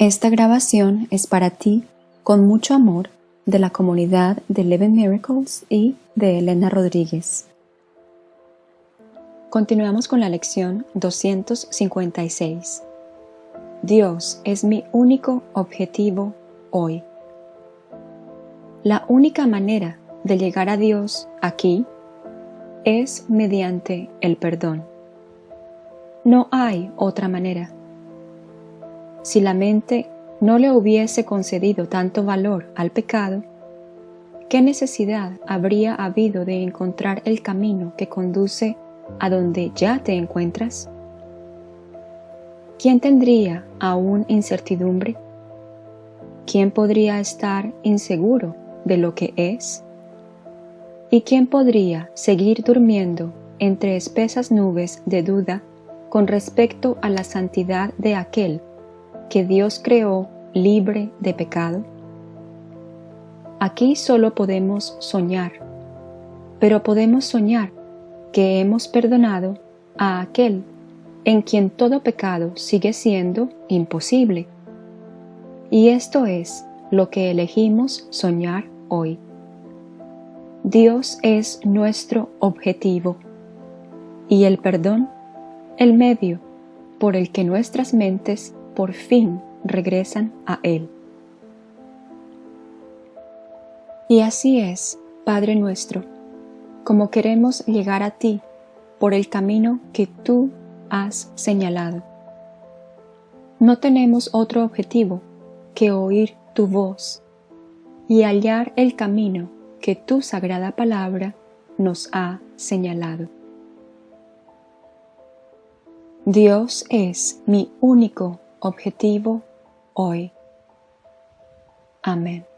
Esta grabación es para ti, con mucho amor, de la comunidad de Eleven Miracles y de Elena Rodríguez. Continuamos con la lección 256. Dios es mi único objetivo hoy. La única manera de llegar a Dios aquí es mediante el perdón. No hay otra manera. Si la mente no le hubiese concedido tanto valor al pecado, ¿qué necesidad habría habido de encontrar el camino que conduce a donde ya te encuentras? ¿Quién tendría aún incertidumbre? ¿Quién podría estar inseguro de lo que es? ¿Y quién podría seguir durmiendo entre espesas nubes de duda con respecto a la santidad de aquel que Dios creó libre de pecado? Aquí solo podemos soñar, pero podemos soñar que hemos perdonado a aquel en quien todo pecado sigue siendo imposible. Y esto es lo que elegimos soñar hoy. Dios es nuestro objetivo y el perdón el medio por el que nuestras mentes por fin regresan a Él. Y así es, Padre nuestro, como queremos llegar a ti por el camino que tú has señalado. No tenemos otro objetivo que oír tu voz y hallar el camino que tu sagrada palabra nos ha señalado. Dios es mi único objetivo hoy. Amén.